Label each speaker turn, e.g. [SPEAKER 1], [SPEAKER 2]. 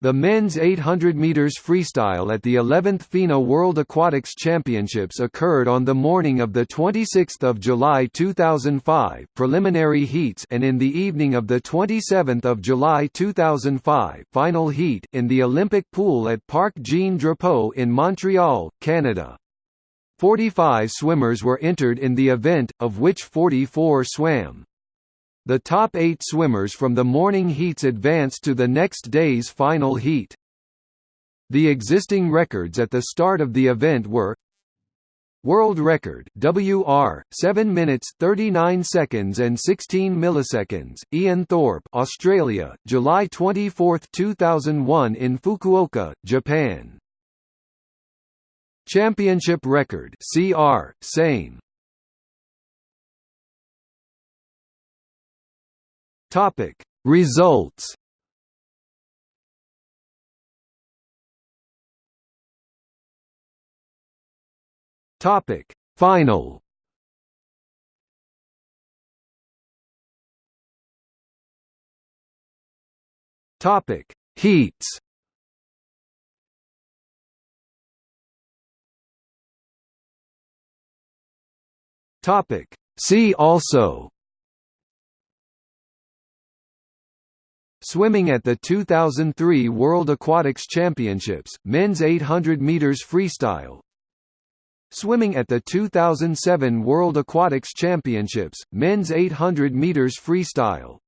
[SPEAKER 1] The men's 800 meters freestyle at the 11th FINA World Aquatics Championships occurred on the morning of the 26th of July 2005, preliminary heats, and in the evening of the 27th of July 2005, final heat in the Olympic pool at Parc Jean Drapeau in Montreal, Canada. 45 swimmers were entered in the event, of which 44 swam. The top eight swimmers from the morning heats advanced to the next day's final heat. The existing records at the start of the event were World record WR 7 minutes 39 seconds and 16 milliseconds Ian Thorpe Australia July 24 2001 in Fukuoka Japan Championship record CR same Topic. Results. Topic. Final. Topic. Heats. Topic. See also Swimming at the 2003 World Aquatics Championships, men's 800 meters freestyle. Swimming at the 2007 World Aquatics Championships, men's 800 meters freestyle.